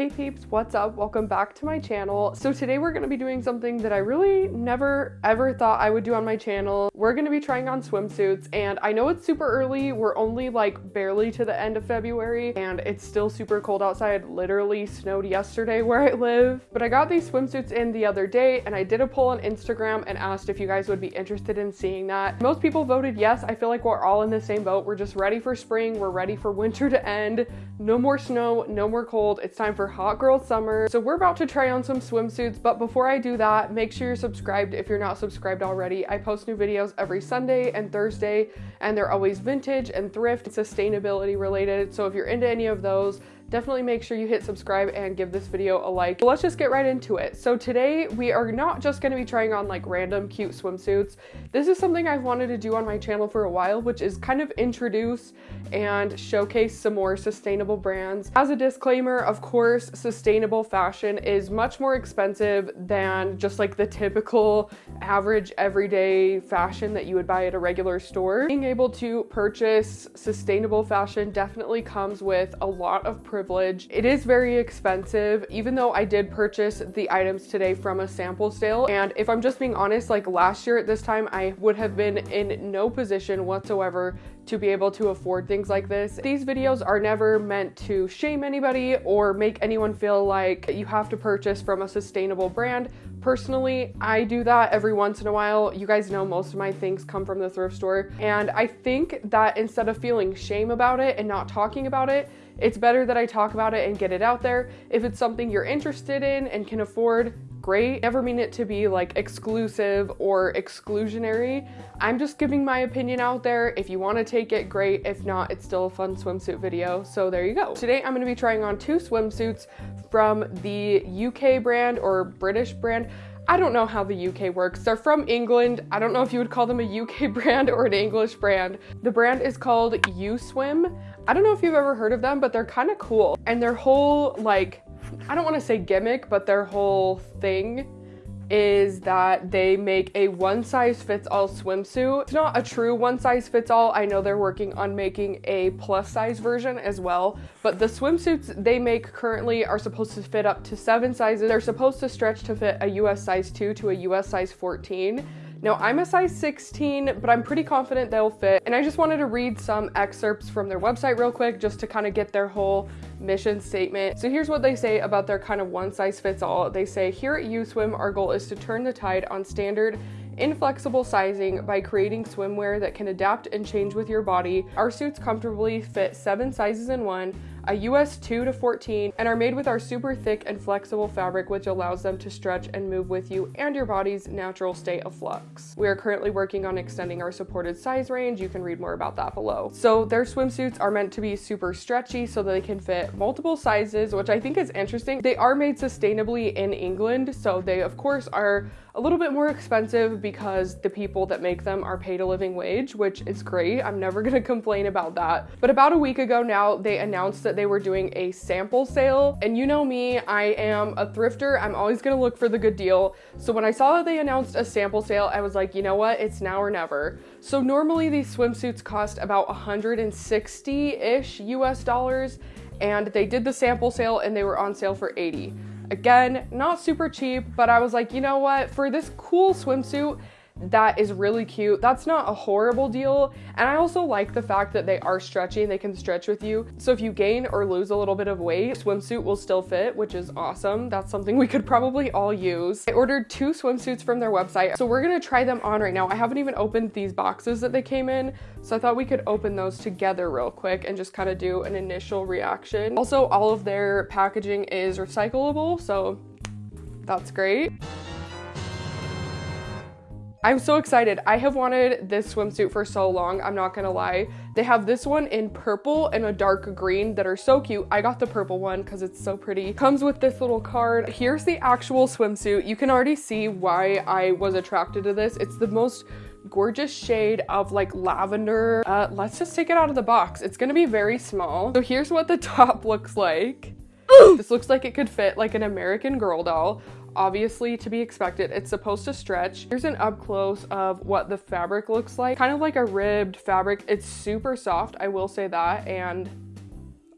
Hey peeps, what's up? Welcome back to my channel. So today we're going to be doing something that I really never ever thought I would do on my channel. We're going to be trying on swimsuits and I know it's super early. We're only like barely to the end of February and it's still super cold outside. Literally snowed yesterday where I live. But I got these swimsuits in the other day and I did a poll on Instagram and asked if you guys would be interested in seeing that. Most people voted yes. I feel like we're all in the same boat. We're just ready for spring. We're ready for winter to end. No more snow, no more cold. It's time for hot girl summer. So we're about to try on some swimsuits, but before I do that, make sure you're subscribed if you're not subscribed already. I post new videos every Sunday and Thursday, and they're always vintage and thrift, sustainability related. So if you're into any of those, definitely make sure you hit subscribe and give this video a like. But let's just get right into it. So today we are not just going to be trying on like random cute swimsuits. This is something I've wanted to do on my channel for a while, which is kind of introduce and showcase some more sustainable brands. As a disclaimer, of course, sustainable fashion is much more expensive than just like the typical average everyday fashion that you would buy at a regular store. Being able to purchase sustainable fashion definitely comes with a lot of privilege. It is very expensive, even though I did purchase the items today from a sample sale. And if I'm just being honest, like last year at this time, I would have been in no position whatsoever to be able to afford things like this. These videos are never meant to shame anybody or make anyone feel like you have to purchase from a sustainable brand. Personally, I do that every once in a while. You guys know most of my things come from the thrift store. And I think that instead of feeling shame about it and not talking about it, it's better that I talk about it and get it out there. If it's something you're interested in and can afford, great. Never mean it to be like exclusive or exclusionary. I'm just giving my opinion out there. If you want to take it, great. If not, it's still a fun swimsuit video. So there you go. Today I'm going to be trying on two swimsuits from the UK brand or British brand. I don't know how the UK works. They're from England. I don't know if you would call them a UK brand or an English brand. The brand is called U-Swim. I don't know if you've ever heard of them, but they're kind of cool. And their whole like, I don't want to say gimmick, but their whole thing is that they make a one size fits all swimsuit. It's not a true one size fits all. I know they're working on making a plus size version as well, but the swimsuits they make currently are supposed to fit up to seven sizes. They're supposed to stretch to fit a US size 2 to a US size 14. Now I'm a size 16, but I'm pretty confident they'll fit. And I just wanted to read some excerpts from their website real quick just to kind of get their whole mission statement. So here's what they say about their kind of one size fits all. They say, here at U-Swim, our goal is to turn the tide on standard inflexible sizing by creating swimwear that can adapt and change with your body. Our suits comfortably fit seven sizes in one, a US 2 to 14, and are made with our super thick and flexible fabric which allows them to stretch and move with you and your body's natural state of flux. We are currently working on extending our supported size range. You can read more about that below. So their swimsuits are meant to be super stretchy so that they can fit multiple sizes, which I think is interesting. They are made sustainably in England, so they of course are a little bit more expensive because the people that make them are paid a living wage, which is great. I'm never gonna complain about that. But about a week ago now, they announced that they were doing a sample sale. And you know me, I am a thrifter. I'm always gonna look for the good deal. So when I saw that they announced a sample sale, I was like, you know what? It's now or never. So normally these swimsuits cost about 160-ish US dollars and they did the sample sale and they were on sale for 80. Again, not super cheap, but I was like, you know what? For this cool swimsuit, that is really cute. That's not a horrible deal. And I also like the fact that they are stretchy and they can stretch with you. So if you gain or lose a little bit of weight, swimsuit will still fit, which is awesome. That's something we could probably all use. I ordered two swimsuits from their website. So we're gonna try them on right now. I haven't even opened these boxes that they came in. So I thought we could open those together real quick and just kind of do an initial reaction. Also, all of their packaging is recyclable. So that's great. I'm so excited. I have wanted this swimsuit for so long, I'm not gonna lie. They have this one in purple and a dark green that are so cute. I got the purple one because it's so pretty. Comes with this little card. Here's the actual swimsuit. You can already see why I was attracted to this. It's the most gorgeous shade of like lavender. Uh, let's just take it out of the box. It's gonna be very small. So here's what the top looks like. this looks like it could fit like an American Girl doll obviously to be expected. It's supposed to stretch. Here's an up close of what the fabric looks like. Kind of like a ribbed fabric. It's super soft, I will say that. And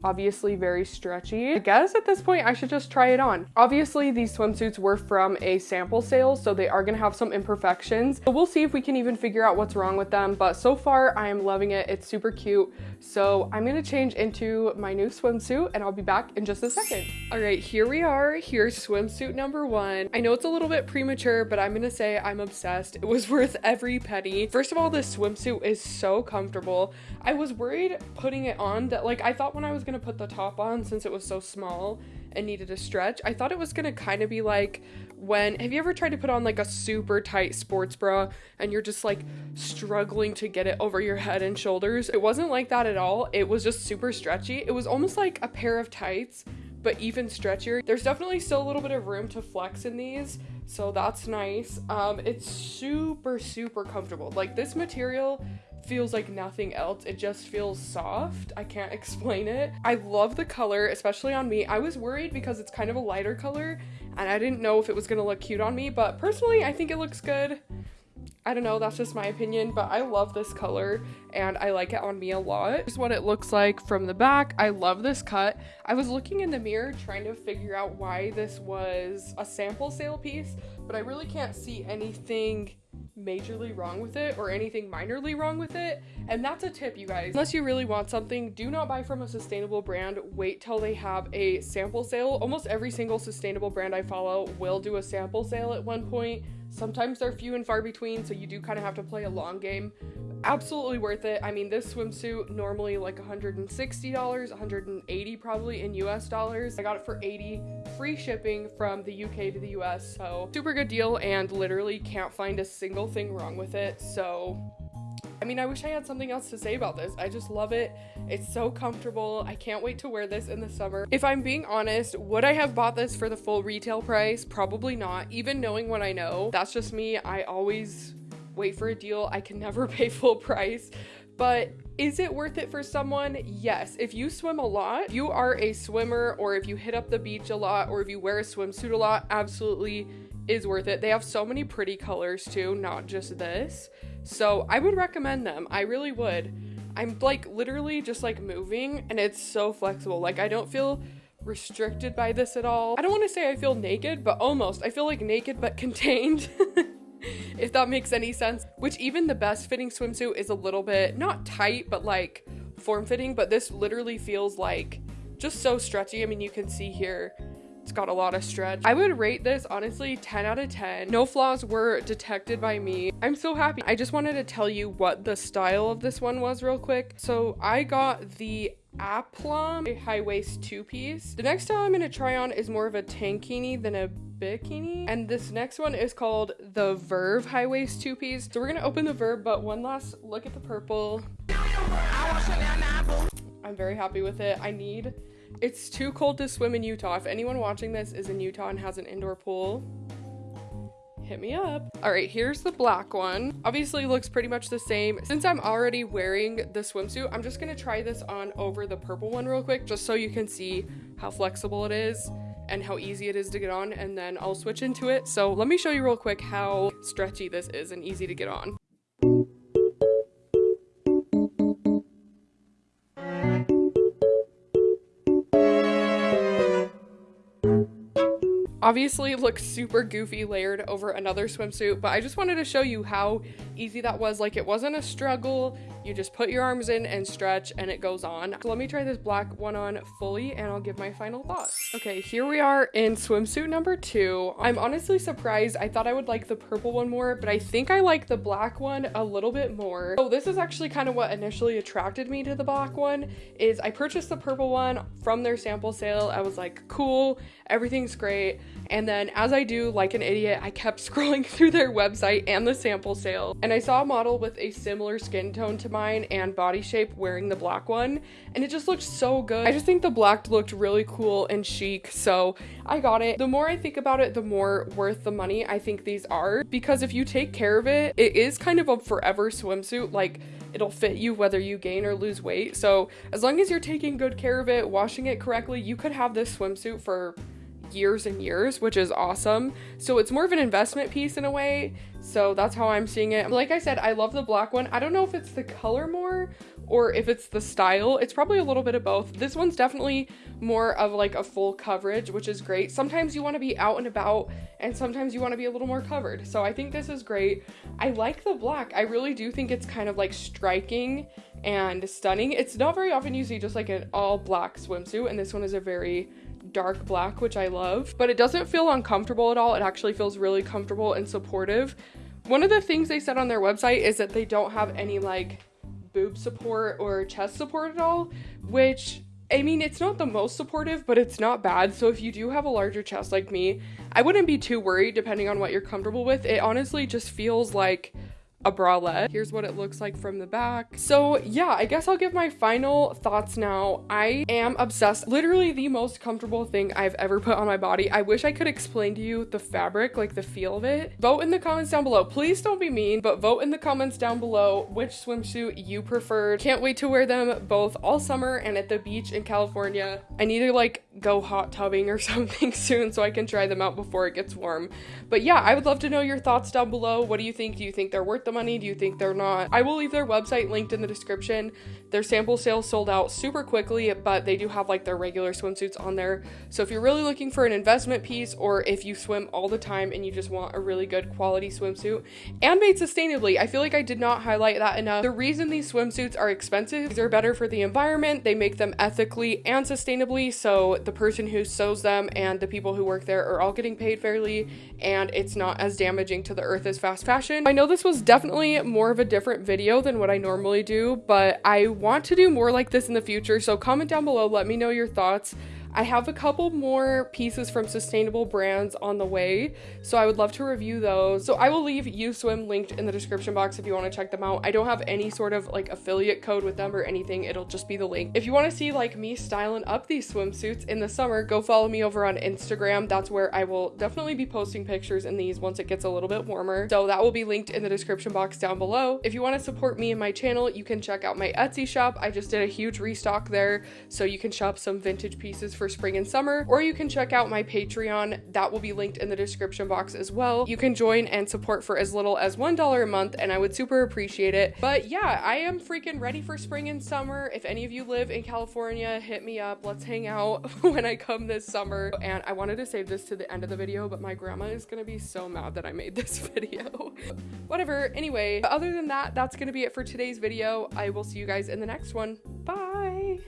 obviously very stretchy. I guess at this point I should just try it on. Obviously these swimsuits were from a sample sale, so they are gonna have some imperfections. So we'll see if we can even figure out what's wrong with them, but so far I am loving it. It's super cute. So I'm gonna change into my new swimsuit and I'll be back in just a second. All right, here we are. Here's swimsuit number one. I know it's a little bit premature, but I'm gonna say I'm obsessed. It was worth every penny. First of all, this swimsuit is so comfortable. I was worried putting it on that like I thought when I was gonna put the top on since it was so small and needed a stretch, I thought it was gonna kind of be like when have you ever tried to put on like a super tight sports bra and you're just like struggling to get it over your head and shoulders? It wasn't like that at all. It was just super stretchy. It was almost like a pair of tights but even stretchier. There's definitely still a little bit of room to flex in these, so that's nice. Um, it's super, super comfortable. Like this material feels like nothing else. It just feels soft. I can't explain it. I love the color, especially on me. I was worried because it's kind of a lighter color and I didn't know if it was gonna look cute on me, but personally, I think it looks good. I don't know, that's just my opinion, but I love this color and I like it on me a lot. Here's what it looks like from the back. I love this cut. I was looking in the mirror trying to figure out why this was a sample sale piece, but I really can't see anything majorly wrong with it or anything minorly wrong with it. And that's a tip, you guys. Unless you really want something, do not buy from a sustainable brand. Wait till they have a sample sale. Almost every single sustainable brand I follow will do a sample sale at one point. Sometimes they're few and far between, so you do kind of have to play a long game. Absolutely worth it. I mean, this swimsuit normally like $160, 180 probably in US dollars. I got it for 80, free shipping from the UK to the US. So super good deal and literally can't find a single thing wrong with it. So I mean, I wish I had something else to say about this. I just love it. It's so comfortable. I can't wait to wear this in the summer. If I'm being honest, would I have bought this for the full retail price? Probably not. Even knowing what I know, that's just me. I always wait for a deal. I can never pay full price. But is it worth it for someone? Yes. If you swim a lot, you are a swimmer, or if you hit up the beach a lot, or if you wear a swimsuit a lot, absolutely is worth it. They have so many pretty colors too, not just this. So I would recommend them. I really would. I'm like literally just like moving and it's so flexible. Like I don't feel restricted by this at all. I don't want to say I feel naked, but almost. I feel like naked but contained. if that makes any sense. Which even the best fitting swimsuit is a little bit not tight, but like form fitting, but this literally feels like just so stretchy. I mean, you can see here it's got a lot of stretch. I would rate this honestly 10 out of 10. No flaws were detected by me. I'm so happy. I just wanted to tell you what the style of this one was real quick. So I got the Aplomb high waist two piece. The next style I'm gonna try on is more of a tankini than a bikini. And this next one is called the Verve high waist two piece. So we're gonna open the Verve, but one last look at the purple. I'm very happy with it. I need it's too cold to swim in Utah. If anyone watching this is in Utah and has an indoor pool, hit me up. All right, here's the black one. Obviously looks pretty much the same. Since I'm already wearing the swimsuit, I'm just gonna try this on over the purple one real quick, just so you can see how flexible it is and how easy it is to get on, and then I'll switch into it. So let me show you real quick how stretchy this is and easy to get on. Obviously looks super goofy layered over another swimsuit, but I just wanted to show you how easy that was. Like it wasn't a struggle. You just put your arms in and stretch and it goes on. So let me try this black one on fully and I'll give my final thoughts. Okay, here we are in swimsuit number two. I'm honestly surprised. I thought I would like the purple one more, but I think I like the black one a little bit more. So this is actually kind of what initially attracted me to the black one is I purchased the purple one from their sample sale. I was like, cool, everything's great. And then as I do like an idiot, I kept scrolling through their website and the sample sale and I saw a model with a similar skin tone to mine and body shape wearing the black one and it just looked so good. I just think the black looked really cool and chic so I got it. The more I think about it, the more worth the money I think these are because if you take care of it, it is kind of a forever swimsuit like it'll fit you whether you gain or lose weight. So as long as you're taking good care of it, washing it correctly, you could have this swimsuit for years and years, which is awesome. So it's more of an investment piece in a way. So that's how I'm seeing it. Like I said, I love the black one. I don't know if it's the color more or if it's the style. It's probably a little bit of both. This one's definitely more of like a full coverage, which is great. Sometimes you want to be out and about and sometimes you want to be a little more covered. So I think this is great. I like the black. I really do think it's kind of like striking and stunning. It's not very often you see just like an all black swimsuit and this one is a very dark black, which I love, but it doesn't feel uncomfortable at all. It actually feels really comfortable and supportive. One of the things they said on their website is that they don't have any like boob support or chest support at all, which I mean, it's not the most supportive, but it's not bad. So if you do have a larger chest like me, I wouldn't be too worried depending on what you're comfortable with. It honestly just feels like a bralette. Here's what it looks like from the back. So yeah, I guess I'll give my final thoughts now. I am obsessed. Literally the most comfortable thing I've ever put on my body. I wish I could explain to you the fabric, like the feel of it. Vote in the comments down below. Please don't be mean, but vote in the comments down below which swimsuit you preferred. Can't wait to wear them both all summer and at the beach in California. I need to like go hot tubbing or something soon so I can try them out before it gets warm. But yeah, I would love to know your thoughts down below. What do you think? Do you think they're worth the money? Do you think they're not? I will leave their website linked in the description. Their sample sales sold out super quickly, but they do have like their regular swimsuits on there. So if you're really looking for an investment piece or if you swim all the time and you just want a really good quality swimsuit and made sustainably, I feel like I did not highlight that enough. The reason these swimsuits are expensive, is they're better for the environment, they make them ethically and sustainably, so the person who sews them and the people who work there are all getting paid fairly and it's not as damaging to the earth as fast fashion. I know this was definitely more of a different video than what I normally do, but I want to do more like this in the future. So comment down below, let me know your thoughts. I have a couple more pieces from sustainable brands on the way, so I would love to review those. So I will leave USwim linked in the description box if you want to check them out. I don't have any sort of like affiliate code with them or anything. It'll just be the link. If you want to see like me styling up these swimsuits in the summer, go follow me over on Instagram. That's where I will definitely be posting pictures in these once it gets a little bit warmer. So that will be linked in the description box down below. If you want to support me and my channel, you can check out my Etsy shop. I just did a huge restock there, so you can shop some vintage pieces for spring and summer, or you can check out my Patreon. That will be linked in the description box as well. You can join and support for as little as $1 a month, and I would super appreciate it. But yeah, I am freaking ready for spring and summer. If any of you live in California, hit me up. Let's hang out when I come this summer. And I wanted to save this to the end of the video, but my grandma is gonna be so mad that I made this video. Whatever, anyway, other than that, that's gonna be it for today's video. I will see you guys in the next one. Bye!